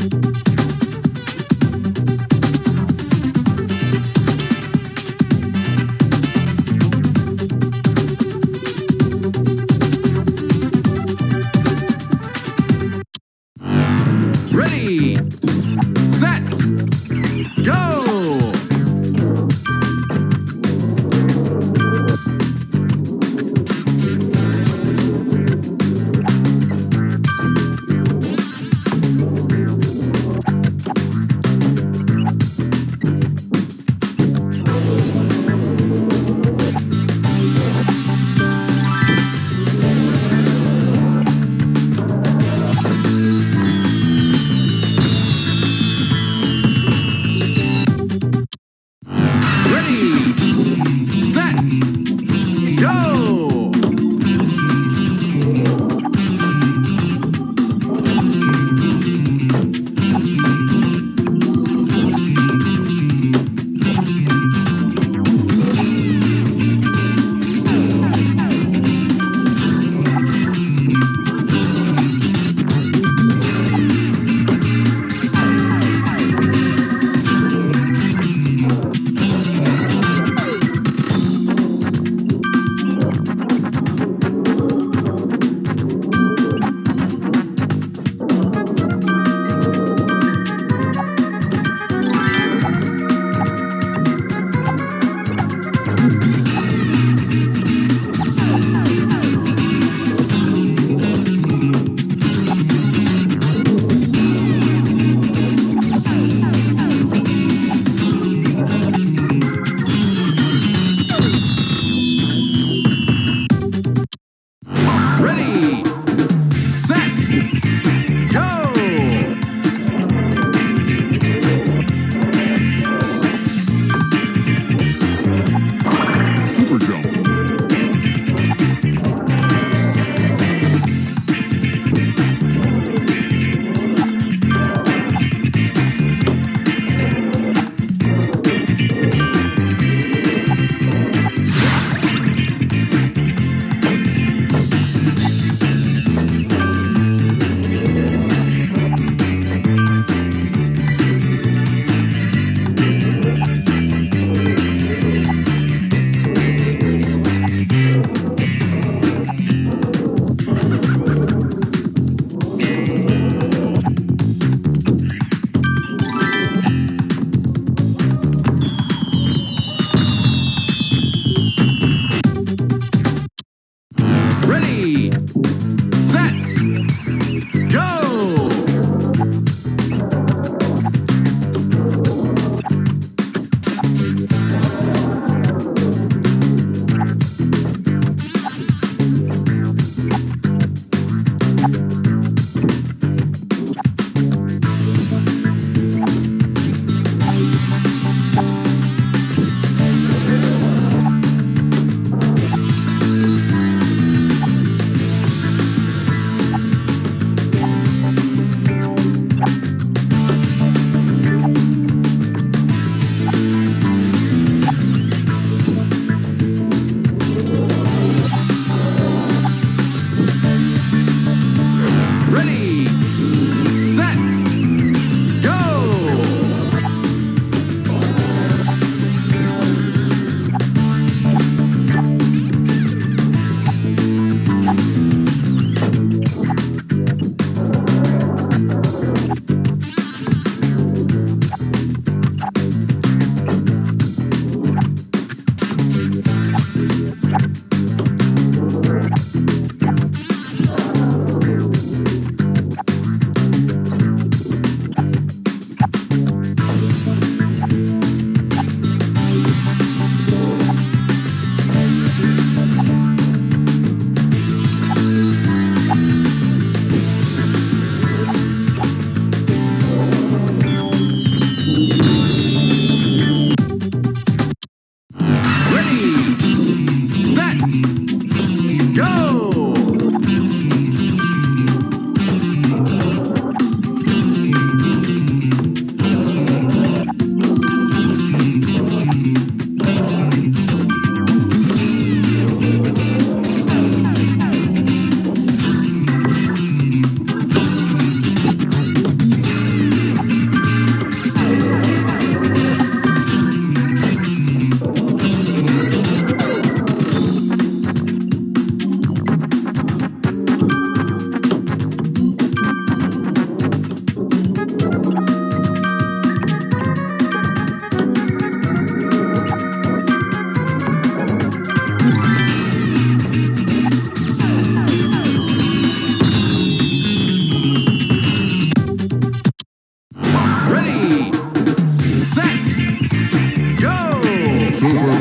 Set, go! Silver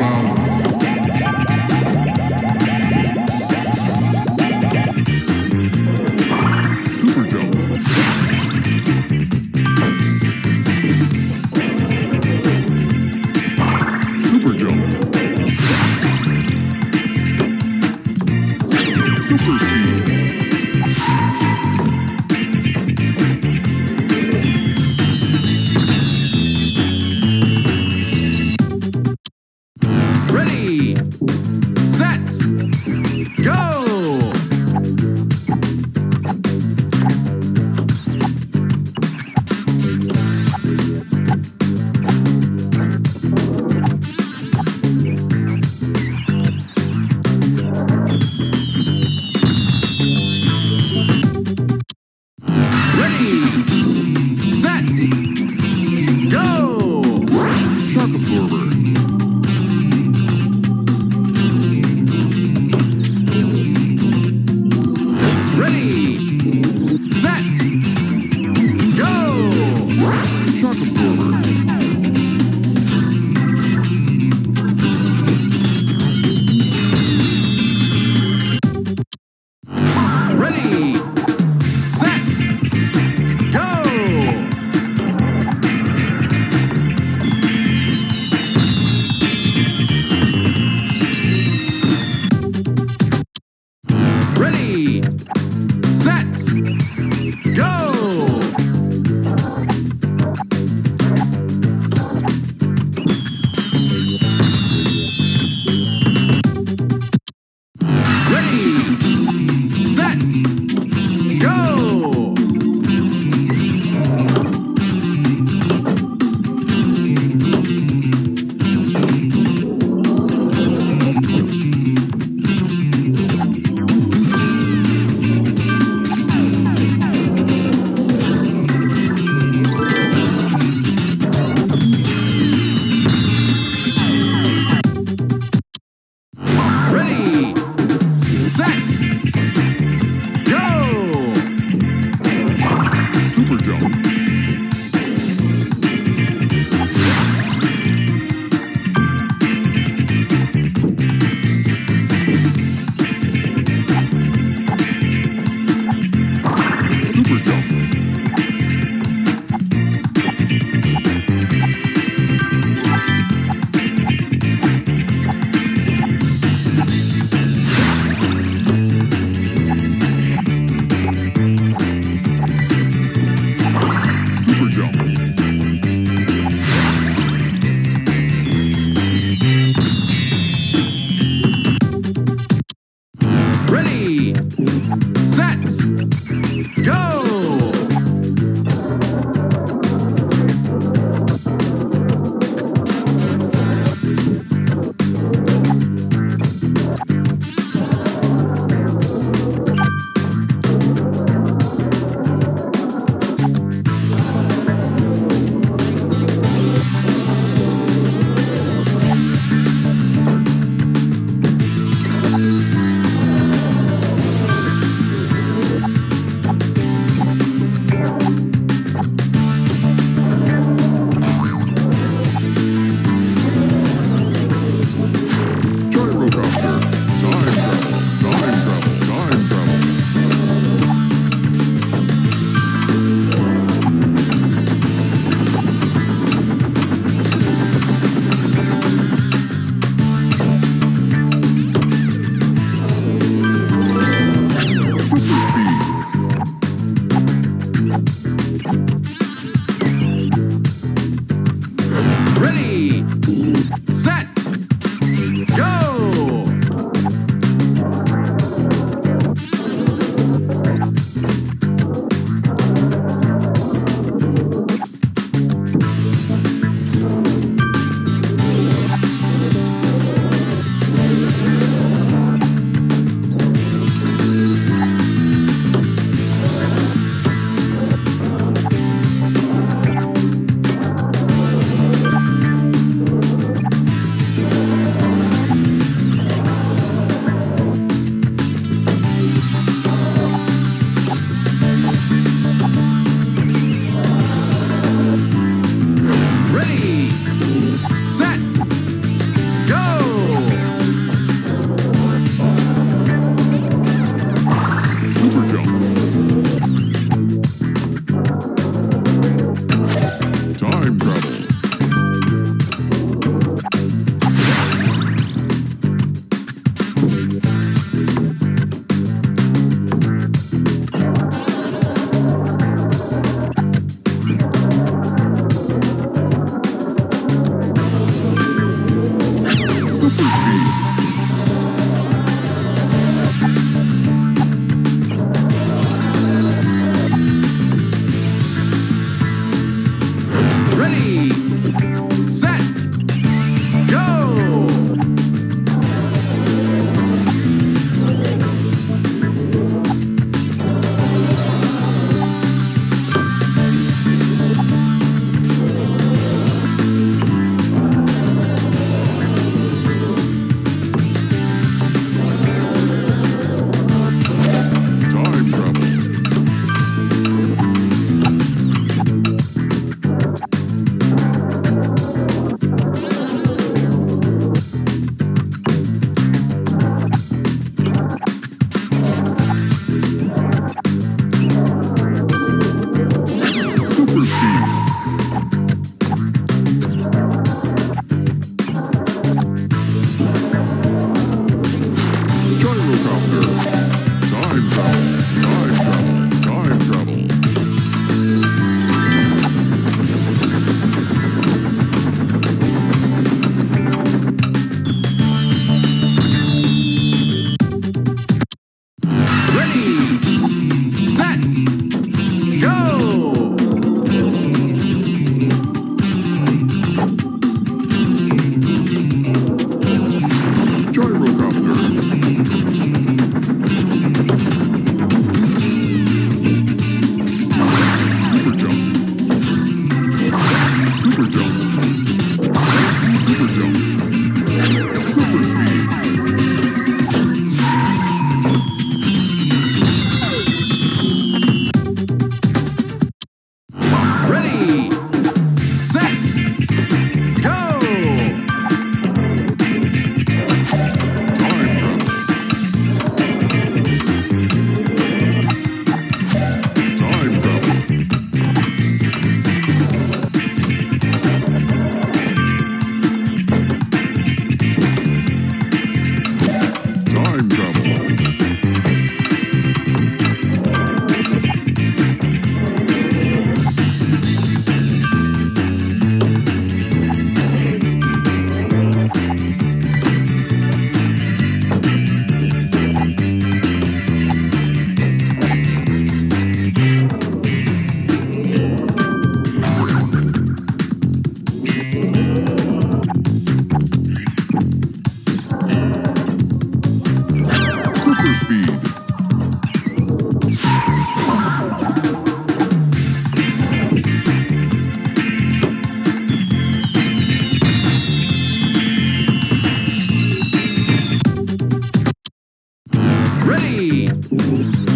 ready,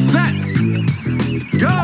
set, go!